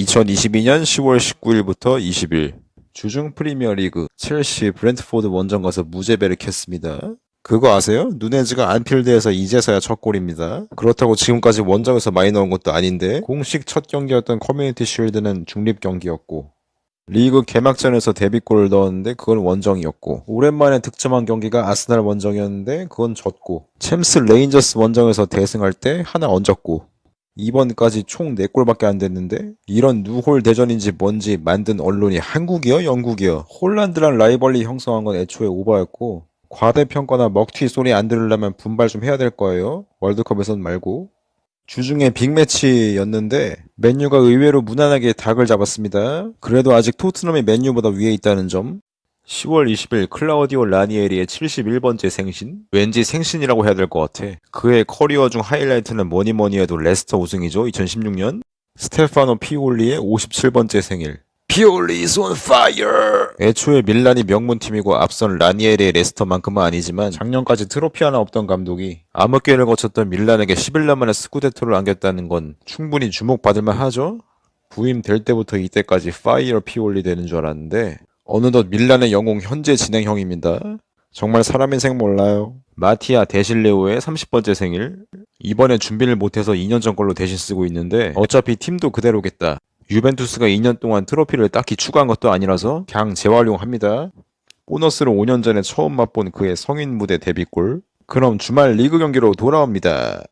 2022년 10월 19일부터 20일 주중 프리미어리그 첼시 브렌트포드 원정 가서 무재배를 캤습니다. 그거 아세요? 누네즈가 안필드에서 이제서야 첫 골입니다. 그렇다고 지금까지 원정에서 많이 넣은 것도 아닌데 공식 첫 경기였던 커뮤니티 쉴드는 중립 경기였고 리그 개막전에서 데뷔골을 넣었는데 그건 원정이었고 오랜만에 득점한 경기가 아스날 원정이었는데 그건 졌고 챔스 레인저스 원정에서 대승할 때 하나 얹었고 이번까지 총 4골밖에 안 됐는데 이런 누홀 대전인지 뭔지 만든 언론이 한국이요? 영국이요? 홀란드랑 rivalry 형성한 건 애초에 오바였고 과대평가나 먹튀 소리 안 들으려면 분발 좀 해야 될 거예요. 월드컵에선 말고. 주중에 빅매치였는데 맨유가 의외로 무난하게 닭을 잡았습니다. 그래도 아직 토트넘이 맨유보다 위에 있다는 점. 10월 20일 클라우디오 라니에리의 71번째 생신? 왠지 생신이라고 해야 될 것 같아. 그의 커리어 중 하이라이트는 뭐니 뭐니 해도 레스터 우승이죠. 2016년. 스테파노 피올리의 57번째 생일. 피올리 is on fire! 애초에 밀란이 명문팀이고 앞선 라니에리의 레스터만큼은 아니지만 작년까지 트로피 하나 없던 감독이 암흑기를 거쳤던 밀란에게 11년 만에 스쿠데토를 안겼다는 건 충분히 주목받을만 하죠? 부임될 때부터 이때까지 fire 피올리 되는 줄 알았는데 어느덧 밀란의 영웅 현재 진행형입니다. 정말 사람 인생 몰라요. 마티아 데실리오의 30번째 생일. 이번에 준비를 못해서 2년 전 걸로 대신 쓰고 있는데 어차피 팀도 그대로겠다. 유벤투스가 2년 동안 트로피를 딱히 추가한 것도 아니라서 그냥 재활용합니다. 보너스로 5년 전에 처음 맛본 그의 성인 무대 데뷔골. 그럼 주말 리그 경기로 돌아옵니다.